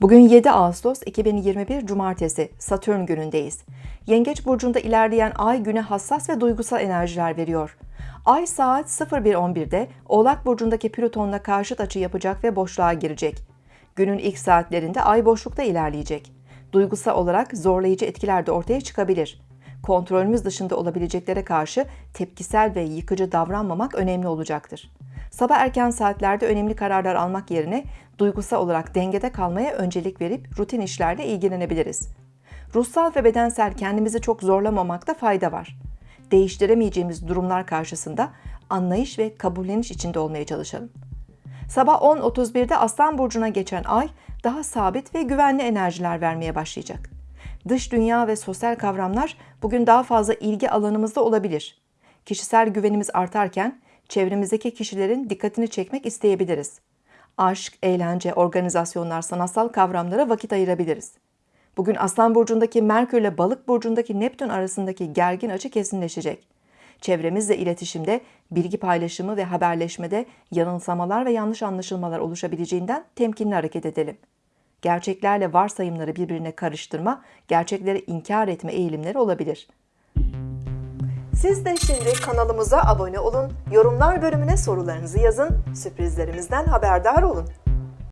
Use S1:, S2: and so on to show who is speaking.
S1: Bugün 7 Ağustos 2021 Cumartesi Satürn günündeyiz. Yengeç burcunda ilerleyen ay güne hassas ve duygusal enerjiler veriyor. Ay saat 01.11'de Oğlak burcundaki Plüton'la karşıt açı yapacak ve boşluğa girecek. Günün ilk saatlerinde ay boşlukta ilerleyecek. Duygusal olarak zorlayıcı etkiler de ortaya çıkabilir. Kontrolümüz dışında olabileceklere karşı tepkisel ve yıkıcı davranmamak önemli olacaktır. Sabah erken saatlerde önemli kararlar almak yerine duygusal olarak dengede kalmaya öncelik verip rutin işlerle ilgilenebiliriz. Ruhsal ve bedensel kendimizi çok zorlamamakta fayda var. Değiştiremeyeceğimiz durumlar karşısında anlayış ve kabulleniş içinde olmaya çalışalım. Sabah 10.31'de Aslan Burcu'na geçen ay daha sabit ve güvenli enerjiler vermeye başlayacak. Dış dünya ve sosyal kavramlar bugün daha fazla ilgi alanımızda olabilir. Kişisel güvenimiz artarken çevremizdeki kişilerin dikkatini çekmek isteyebiliriz. Aşk, eğlence, organizasyonlar, sanatsal kavramlara vakit ayırabiliriz. Bugün Aslan Burcu'ndaki Merkür ile Balık Burcu'ndaki Neptün arasındaki gergin açı kesinleşecek. Çevremizle iletişimde, bilgi paylaşımı ve haberleşmede yanılsamalar ve yanlış anlaşılmalar oluşabileceğinden temkinli hareket edelim. Gerçeklerle varsayımları birbirine karıştırma, gerçekleri inkar etme eğilimleri olabilir. Siz de şimdi kanalımıza abone olun, yorumlar bölümüne sorularınızı yazın, sürprizlerimizden haberdar olun.